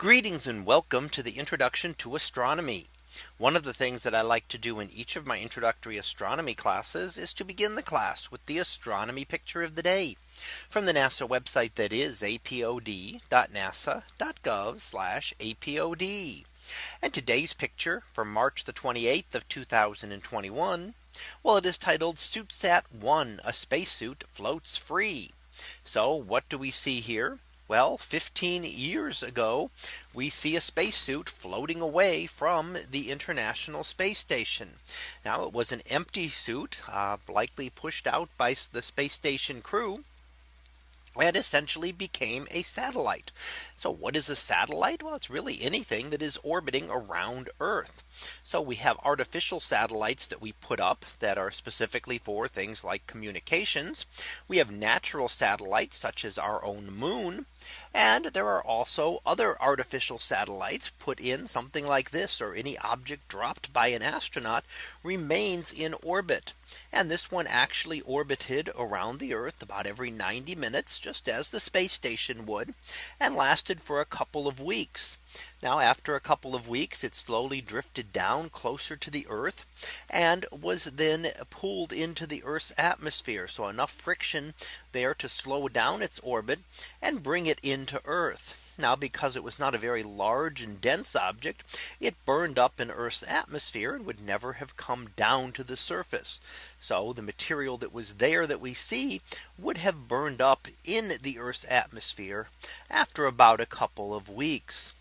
Greetings and welcome to the introduction to astronomy. One of the things that I like to do in each of my introductory astronomy classes is to begin the class with the astronomy picture of the day from the NASA website that is apod.nasa.gov apod. And today's picture from March the 28th of 2021. Well, it is titled SuitSat 1 a spacesuit floats free. So what do we see here? Well, 15 years ago, we see a spacesuit floating away from the International Space Station. Now it was an empty suit, uh, likely pushed out by the space station crew and essentially became a satellite. So what is a satellite? Well, it's really anything that is orbiting around Earth. So we have artificial satellites that we put up that are specifically for things like communications. We have natural satellites such as our own moon. And there are also other artificial satellites put in something like this or any object dropped by an astronaut remains in orbit. And this one actually orbited around the Earth about every 90 minutes, just as the space station would, and lasted for a couple of weeks. Now after a couple of weeks, it slowly drifted down closer to the Earth and was then pulled into the Earth's atmosphere. So enough friction there to slow down its orbit and bring it into Earth. Now because it was not a very large and dense object, it burned up in Earth's atmosphere and would never have come down to the surface. So the material that was there that we see would have burned up in the Earth's atmosphere after about a couple of weeks.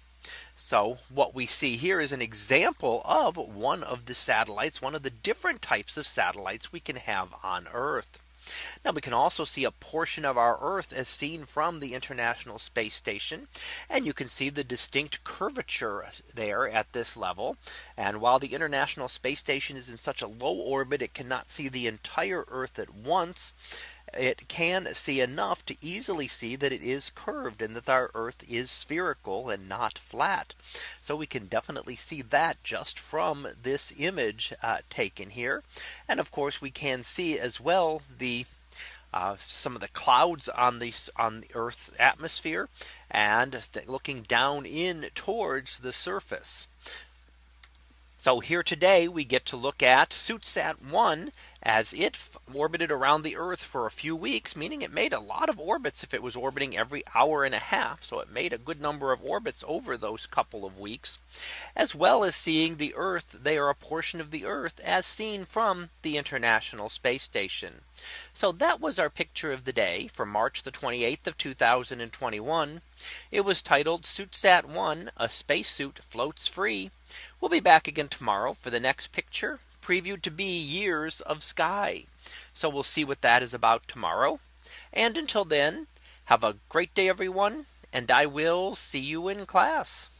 So what we see here is an example of one of the satellites, one of the different types of satellites we can have on Earth. Now we can also see a portion of our Earth as seen from the International Space Station. And you can see the distinct curvature there at this level. And while the International Space Station is in such a low orbit, it cannot see the entire Earth at once it can see enough to easily see that it is curved and that our Earth is spherical and not flat. So we can definitely see that just from this image uh, taken here. And of course, we can see as well the uh, some of the clouds on the on the Earth's atmosphere and looking down in towards the surface. So here today we get to look at SuitSat 1 as it orbited around the Earth for a few weeks, meaning it made a lot of orbits if it was orbiting every hour and a half. So it made a good number of orbits over those couple of weeks, as well as seeing the Earth. They are a portion of the Earth as seen from the International Space Station. So that was our picture of the day for March the 28th of 2021. It was titled SuitSat 1 a spacesuit floats free. We'll be back again tomorrow for the next picture previewed to be years of sky. So we'll see what that is about tomorrow. And until then, have a great day, everyone. And I will see you in class.